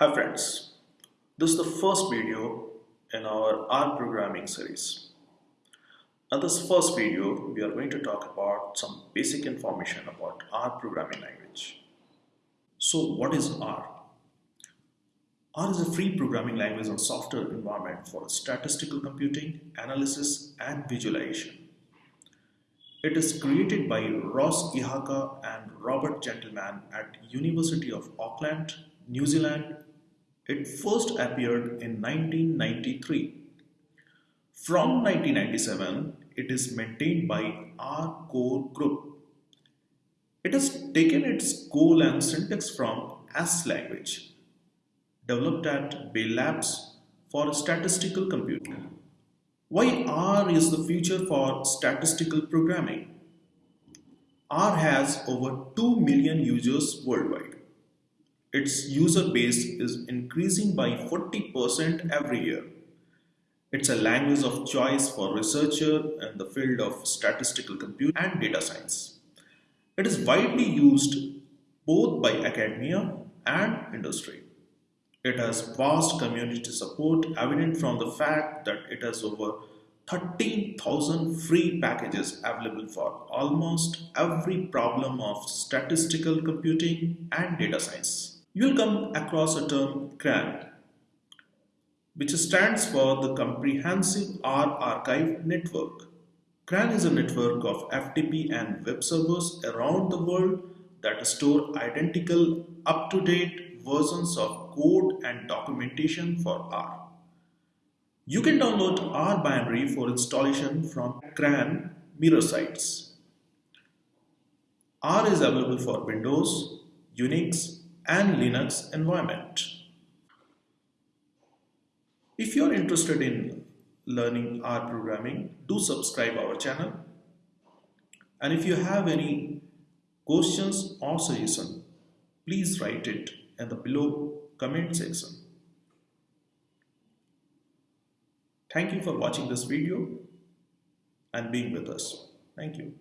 Hi friends, this is the first video in our R programming series. In this first video, we are going to talk about some basic information about R programming language. So what is R? R is a free programming language and software environment for statistical computing, analysis and visualization. It is created by Ross Ihaka and Robert Gentleman at University of Auckland, New Zealand. It first appeared in 1993. From 1997, it is maintained by R Core Group. It has taken its goal and syntax from S language, developed at Bell Labs for statistical computing. Why R is the future for statistical programming? R has over 2 million users worldwide. Its user base is increasing by 40% every year. It's a language of choice for researchers in the field of statistical computing and data science. It is widely used both by academia and industry. It has vast community support evident from the fact that it has over 13,000 free packages available for almost every problem of statistical computing and data science. You'll come across a term CRAN, which stands for the Comprehensive R Archive Network. CRAN is a network of FTP and web servers around the world that store identical up-to-date versions of code and documentation for R. You can download R binary for installation from CRAN mirror sites. R is available for Windows, Unix and Linux environment. If you are interested in learning R programming, do subscribe our channel. And if you have any questions or suggestion, please write it in the below comment section. Thank you for watching this video and being with us. Thank you.